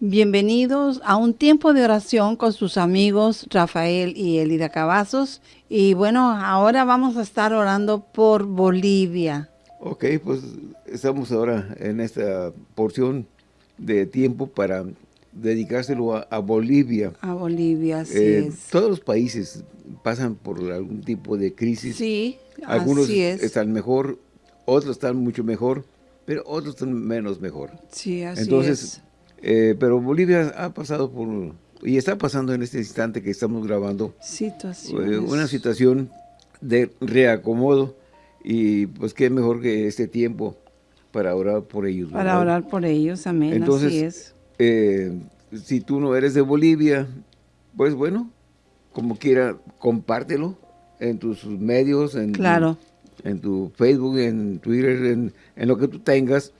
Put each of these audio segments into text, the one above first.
Bienvenidos a un tiempo de oración con sus amigos Rafael y Elida Cavazos. Y bueno, ahora vamos a estar orando por Bolivia. Ok, pues estamos ahora en esta porción de tiempo para dedicárselo a, Bolivia. A Bolivia, así eh. Todos los países pasan por algún tipo de crisis. Sí, Algunos así es. están mejor, otros están mucho mejor, pero otros están menos mejor. Sí, así Entonces, eh, pero Bolivia ha pasado por, y está pasando en este instante que estamos grabando, eh, una situación de reacomodo y pues qué mejor que este tiempo para orar por ellos. Para orar por ellos, amén, Entonces, así es. Eh, si tú no eres de Bolivia, pues bueno, como quiera, compártelo en tus medios, en, claro. en tu Facebook, en Twitter, en, en lo que tú tengas.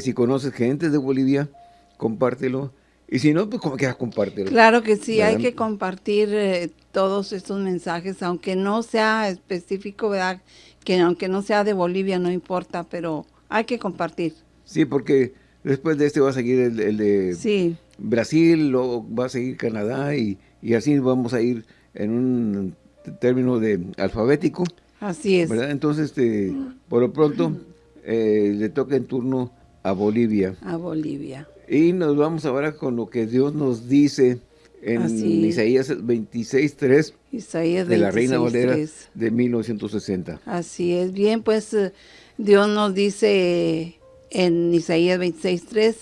si conoces gente de Bolivia, compártelo. Y si no, pues como quieras, compártelo. Claro que sí, hay que compartir eh, todos estos mensajes, aunque no sea específico, ¿verdad? Que aunque no sea de Bolivia, no importa, pero hay que compartir. Sí, porque después de este va a seguir el, de sí. Brasil, luego va a seguir Canadá y, y, así vamos a ir en un término de alfabético. Así es. ¿verdad? Entonces, este, por lo pronto, eh, le toca en turno a Bolivia. A Bolivia. Y nos vamos ahora con lo que Dios nos dice en Isaías 26.3 Isaías de la Reina Valera de 1960. Así es. Bien, pues eh, Dios nos dice en Isaías 26.3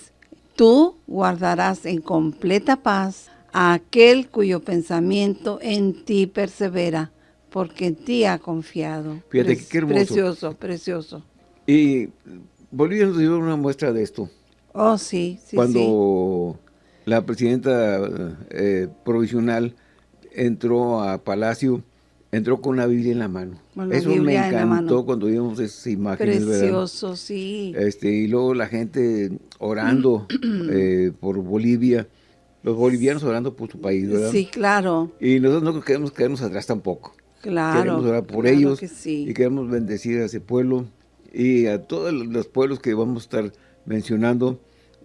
Tú guardarás en completa paz a aquel cuyo pensamiento en ti persevera, porque en ti ha confiado. Fíjate qué hermoso. Precioso, precioso. Y Bolivia nos dio una muestra de esto. Oh, sí, sí, Cuando la presidenta eh, provisional entró a Palacio, entró con la Biblia en la mano. Eso me encantó cuando vimos esas imágenes. Precioso, sí. Este, y luego la gente orando eh, por Bolivia, los bolivianos orando por su país, ¿verdad? Sí, claro. Y nosotros no queremos quedarnos atrás tampoco. Claro. Queremos orar por ellos y queremos bendecir a ese pueblo y a todos los pueblos que vamos a estar mencionando.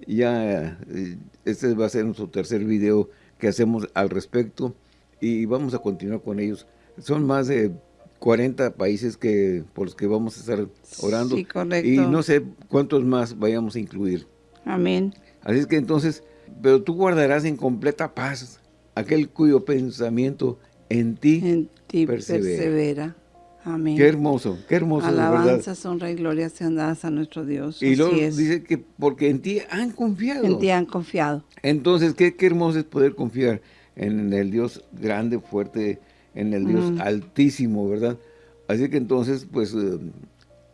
Ya eh, este va a ser nuestro tercer video que hacemos al respecto y vamos a continuar con ellos. Son más de 40 países que por los que vamos a estar orando. Sí, correcto. Y no sé cuántos más vayamos a incluir. Amén. Así es que entonces, pero tú guardarás en completa paz aquel cuyo pensamiento en ti, en ti persevera. Amén. Qué hermoso, qué hermoso. Alabanza, honra y gloria sean dadas a nuestro Dios. Y luego dice que porque en ti han confiado. En ti han confiado. Entonces, qué, qué hermoso es poder confiar en el Dios grande, fuerte, en el Dios altísimo, ¿verdad? Así que entonces, pues, eh,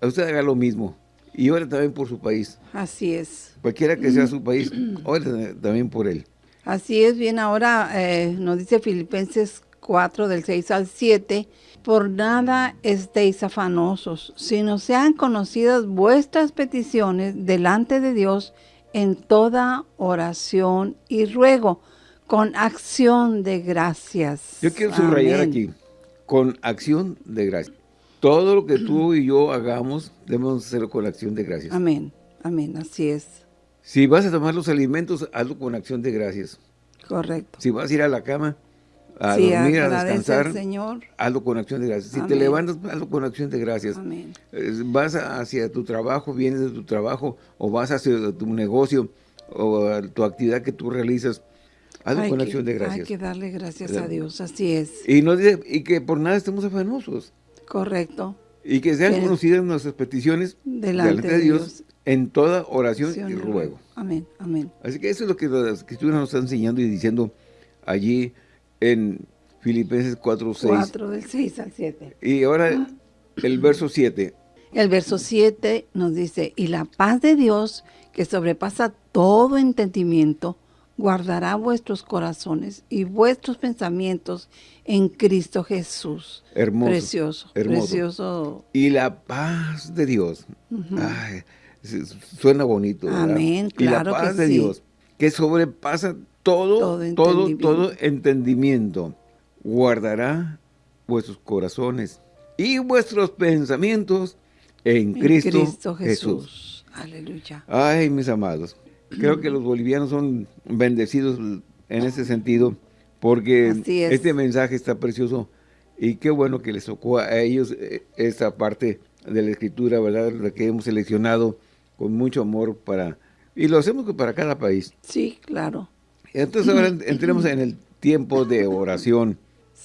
usted haga lo mismo. Y ore también por su país. Así es. Cualquiera que sea su país, ore también por él. Así es, bien, ahora eh, nos dice Filipenses 4, del 6 al 7, por nada estéis afanosos, sino sean conocidas vuestras peticiones delante de Dios en toda oración y ruego, con acción de gracias. Yo quiero subrayar aquí, con acción de gracias. Todo lo que tú y yo hagamos, debemos hacerlo con acción de gracias. Amén, amén, así es. Si vas a tomar los alimentos, hazlo con acción de gracias. Correcto. Si vas a ir a la cama, a dormir, a, descansar, Señor. hazlo con acción de gracias. Si te levantas, hazlo con acción de gracias. Amén. Vas hacia tu trabajo, vienes de tu trabajo, o vas hacia tu negocio, o tu actividad que tú realizas, hazlo con acción de gracias. Hay que darle gracias a Dios, así es. Y, no, y que por nada estemos afanosos. Correcto. Y que sean conocidas nuestras peticiones delante, de Dios, en toda oración y ruego. Amén, amén. Así que eso es lo que la Escritura nos está enseñando y diciendo allí en Filipenses 4, 6. 4 del 6 al 7. Y ahora el verso 7. El verso 7 nos dice, y la paz de Dios, que sobrepasa todo entendimiento, guardará vuestros corazones y vuestros pensamientos en Cristo Jesús. Hermoso. Precioso, precioso. Y la paz de Dios. Ay, suena bonito, ¿verdad? Amén, claro Y la paz de Dios, que sobrepasa todo, todo, todo entendimiento. Guardará vuestros corazones y vuestros pensamientos en, Cristo, Jesús. Aleluya. Ay, mis amados. Creo que los bolivianos son bendecidos en ese sentido, porque este mensaje está precioso y qué bueno que les tocó a ellos eh, esta parte de la escritura, ¿verdad? La que hemos seleccionado con mucho amor para... Y lo hacemos para cada país. Sí, claro. Entonces ahora entremos en el tiempo de oración.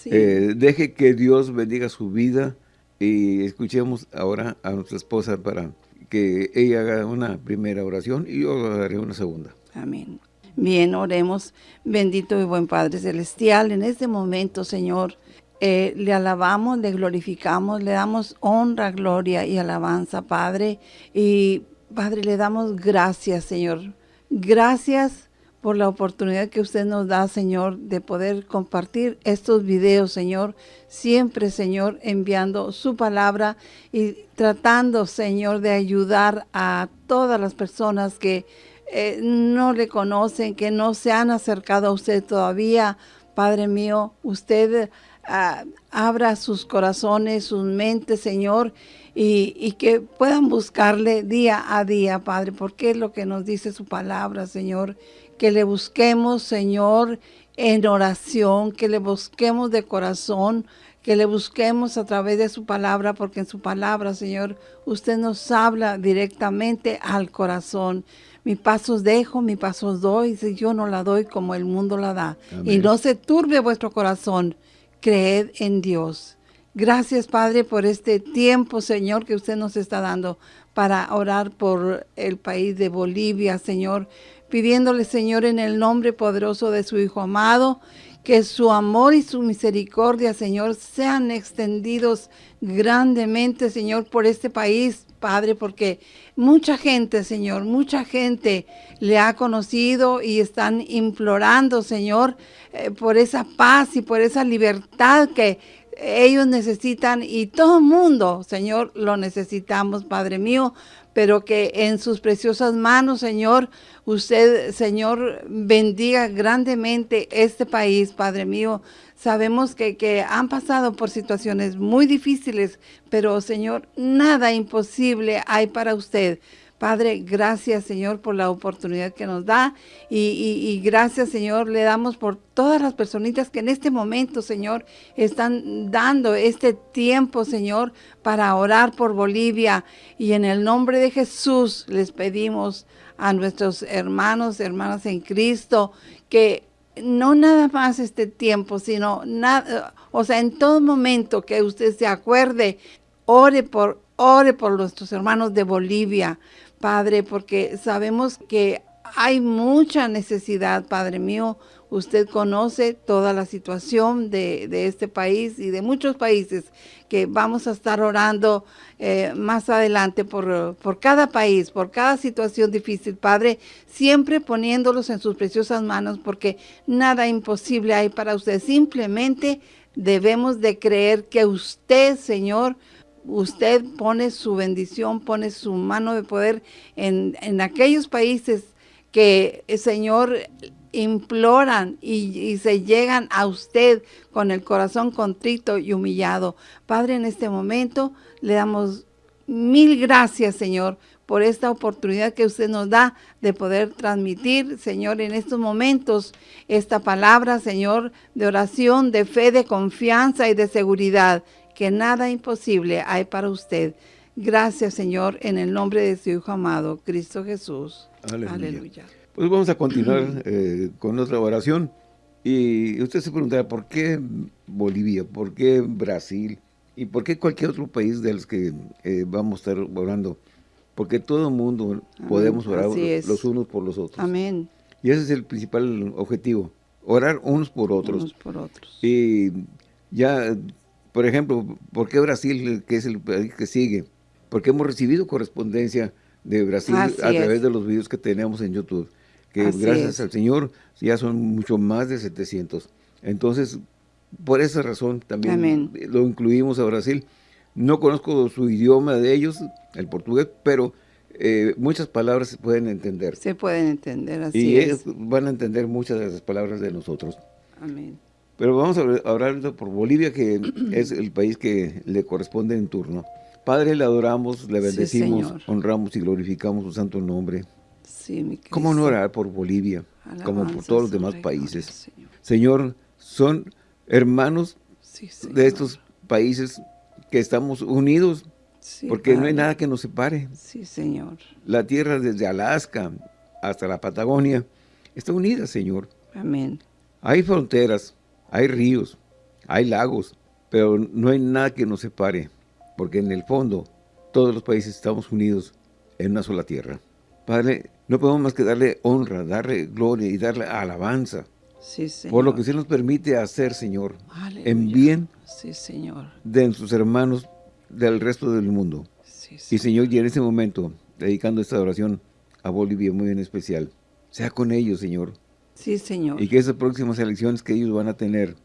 Eh, deje que Dios bendiga su vida y escuchemos ahora a nuestra esposa para que ella haga una primera oración y yo haré una segunda. Amén. Bien, oremos. Bendito y buen Padre Celestial, en este momento, Señor, eh, le alabamos, le glorificamos, le damos honra, gloria y alabanza, Padre. Y, Padre, le damos gracias, Señor. Gracias por la oportunidad que usted nos da, Señor, de poder compartir estos videos, Señor. Siempre, Señor, enviando su palabra y tratando, Señor, de ayudar a todas las personas que eh, no le conocen, que no se han acercado a usted todavía. Padre mío, usted ah, abra sus corazones, sus mentes, Señor, y, y, que puedan buscarle día a día, Padre, porque es lo que nos dice su palabra, Señor, que le busquemos, Señor, en oración, que le busquemos de corazón, que le busquemos a través de su palabra, porque en su palabra, Señor, usted nos habla directamente al corazón. Mi pasos dejo, mi pasos doy, si yo no la doy como el mundo la da. Y no se turbe vuestro corazón, creed en Dios. Gracias, Padre, por este tiempo, Señor, que usted nos está dando para orar por el país de Bolivia, Señor pidiéndole, Señor, en el nombre poderoso de su Hijo amado, que su amor y su misericordia, Señor, sean extendidos grandemente, Señor, por este país, Padre, porque mucha gente, Señor, mucha gente le ha conocido y están implorando, Señor, eh, por esa paz y por esa libertad que ellos necesitan y todo el mundo, Señor, lo necesitamos, Padre mío, pero que en sus preciosas manos, Señor, usted, Señor, bendiga grandemente este país, Padre mío. Sabemos que, que han pasado por situaciones muy difíciles, pero, Señor, nada imposible hay para usted. Padre, gracias Señor por la oportunidad que nos da y, gracias Señor le damos por todas las personitas que en este momento Señor están dando este tiempo Señor para orar por Bolivia. Y en el nombre de Jesús les pedimos a nuestros hermanos, hermanas en Cristo que no nada más este tiempo, sino nada, o sea, en todo momento que usted se acuerde, ore por, ore por nuestros hermanos de Bolivia, Padre, porque sabemos que hay mucha necesidad, Padre mío. Usted conoce toda la situación de, este país y de muchos países que vamos a estar orando eh, más adelante por, por cada país, por cada situación difícil, Padre, siempre poniéndolos en sus preciosas manos porque nada imposible hay para usted. Simplemente debemos de creer que usted, Señor, usted pone su bendición, pone su mano de poder en, aquellos países que, el Señor, imploran y, se llegan a usted con el corazón contrito y humillado. Padre, en este momento le damos mil gracias, Señor, por esta oportunidad que usted nos da de poder transmitir, Señor, en estos momentos esta palabra, Señor, de oración, de fe, de confianza y de seguridad que nada imposible hay para usted. Gracias, Señor, en el nombre de su Hijo amado, Cristo Jesús. Aleluya. Pues vamos a continuar eh, con nuestra oración. Y usted se preguntará, ¿por qué Bolivia? ¿Por qué Brasil? ¿Y por qué cualquier otro país de los que eh, vamos a estar orando? Porque todo el mundo podemos orar los unos por los otros. Amén. Y ese es el principal objetivo, orar unos por otros. Unos por otros. Y ya por ejemplo, ¿por qué Brasil, que es el país que sigue? Porque hemos recibido correspondencia de Brasil a través de los videos que tenemos en YouTube, que gracias al Señor ya son mucho más de 700. Entonces, por esa razón también lo incluimos a Brasil. No conozco su idioma de ellos, el portugués, pero eh, muchas palabras se pueden entender. Se pueden entender, así y ellos van a entender muchas de las palabras de nosotros. Amén. Pero vamos a hablar por Bolivia, que es el país que le corresponde en turno. Padre, le adoramos, le bendecimos, honramos y glorificamos su santo nombre. Sí, ¿Cómo no orar por Bolivia? como por todos los demás países. Señor. son hermanos de estos países que estamos unidos, porque no hay nada que nos separe. Sí, Señor. La tierra desde Alaska hasta la Patagonia está unida, Señor. Amén. Hay fronteras, hay ríos, hay lagos, pero no hay nada que nos separe, porque en el fondo todos los países estamos unidos en una sola tierra. Padre, no podemos más que darle honra, darle gloria y darle alabanza. Sí, señor. Por lo que usted nos permite hacer, Señor, en bien sí, señor. de sus hermanos del resto del mundo. Sí, y Señor, y en este momento, dedicando esta oración a Bolivia muy en especial, sea con ellos, Señor. Sí, Señor. Y que esas próximas elecciones que ellos van a tener,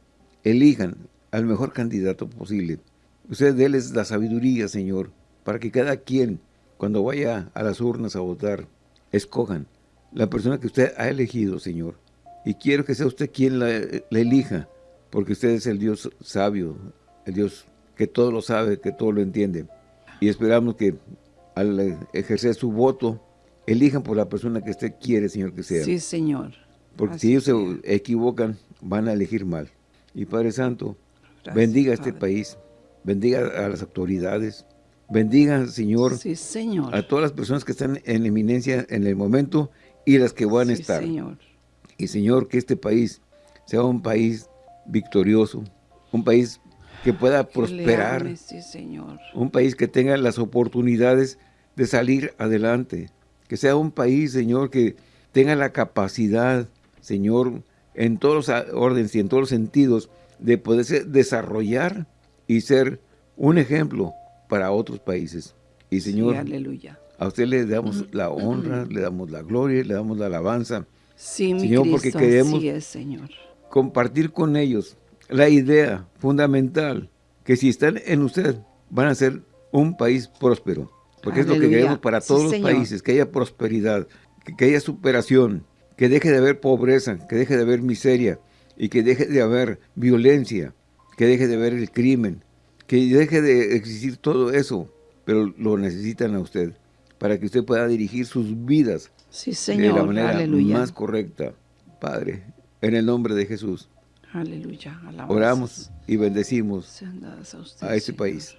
elijan al mejor candidato posible. Usted déles la sabiduría, Señor, para que cada quien, cuando vaya a las urnas a votar, escojan la persona que usted ha elegido, Señor. Y quiero que sea usted quien la, elija, porque usted es el Dios sabio, el Dios que todo lo sabe, que todo lo entiende. Y esperamos que al ejercer su voto, elijan por la persona que usted quiere, Señor, que sea. Sí, Señor. Porque si ellos se equivocan, van a elegir mal. Y Padre Santo, bendiga a este país, bendiga a las autoridades, Bendiga, Señor, Señor, a todas las personas que están en eminencia en el momento y las que van a estar. Señor. Y, Señor, que este país sea un país victorioso, un país que pueda prosperar, señor. un país que tenga las oportunidades de salir adelante, que sea un país, Señor, que tenga la capacidad, Señor, en todos los órdenes y en todos los sentidos, de poderse desarrollar y ser un ejemplo para otros países. Y Señor, aleluya. a usted le damos la honra, le damos la gloria, le damos la alabanza. Sí, mi Señor, porque queremos Señor. compartir con ellos la idea fundamental que si están en usted van a ser un país próspero. Porque es lo que queremos para todos los países, que haya prosperidad, que, haya superación, que deje de haber pobreza, que deje de haber miseria y que deje de haber violencia, que deje de haber el crimen, que deje de existir todo eso, pero lo necesitan a usted, para que usted pueda dirigir sus vidas sí, señor. de la manera más correcta. Padre, en el nombre de Jesús. Aleluya. Oramos y bendecimos a, este país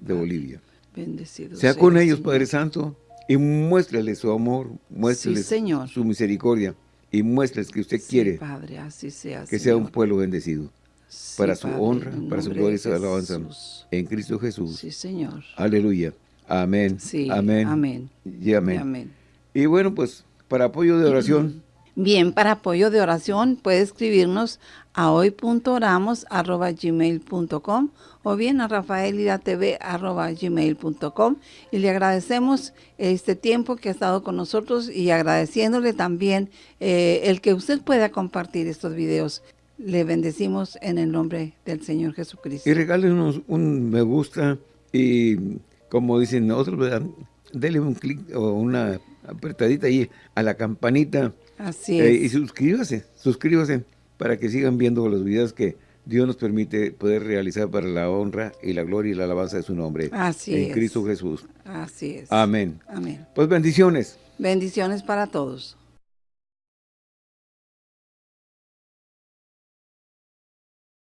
de Bolivia. Bendecido sea con ellos, Padre Santo, y muéstrele su amor, muéstrele señor. su misericordia, y muéstreles que usted quiere Padre, así sea, que sea un pueblo bendecido para su honra, para su gloria y su alabanza. En Cristo Jesús. Sí, Señor. Aleluya. Amén. Sí, amén. Amén. Y amén. Y bueno, pues, para apoyo de oración. Bien, para apoyo de oración puede escribirnos a hoy.oramos.gmail.com o bien a rafaelidatv.gmail.com y le agradecemos este tiempo que ha estado con nosotros y agradeciéndole también eh, el que usted pueda compartir estos videos. Le bendecimos en el nombre del Señor Jesucristo. Y regálenos un me gusta y como dicen nosotros, denle un clic o una apretadita ahí a la campanita. Así eh, es. y suscríbase, suscríbase para que sigan viendo los videos que Dios nos permite poder realizar para la honra y la gloria y la alabanza de su nombre. Así en Cristo Jesús. Así es. Amén. Amén. Pues bendiciones. Bendiciones para todos.